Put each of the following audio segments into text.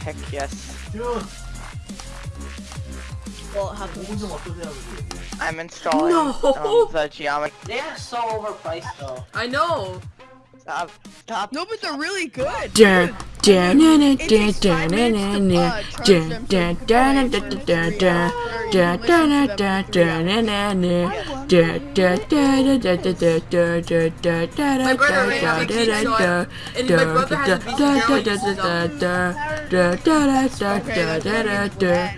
Heck yes. I'm installing no! um, the geometry. They are so overpriced though. I know. Stop. Stop. No, but they're really good. Dun, dun, dun, dun, It takes dun, five dun, minutes to, dun, uh, dun, charge dun, them dun, to dun, complain dun, for dun, three dun, hours, or dun, you dun, listen dun, to them for three dun, My brother ran so I- and my brother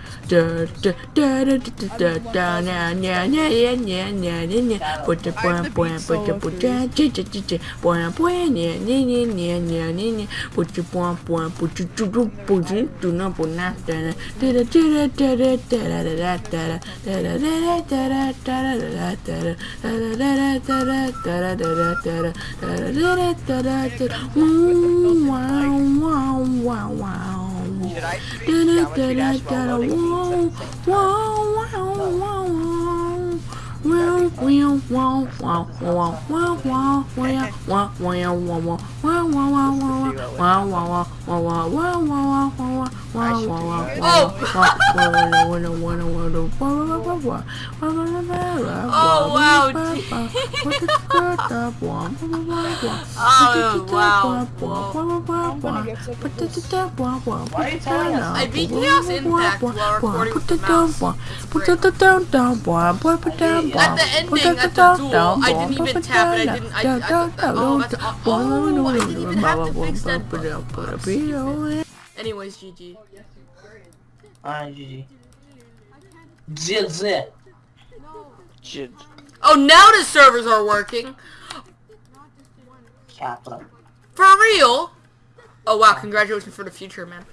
Wow, wow, wow, wow. Oh, wow. Put the dub I. Put the dub At the ending, at the duel, I didn't even tap it. I didn't. I, I, I, oh, that's, oh, I didn't Anyways, GG. Alright, GG. Zit zit. Jid. Oh, now the servers are working. Capital. For real? Oh wow, congratulations for the future, man.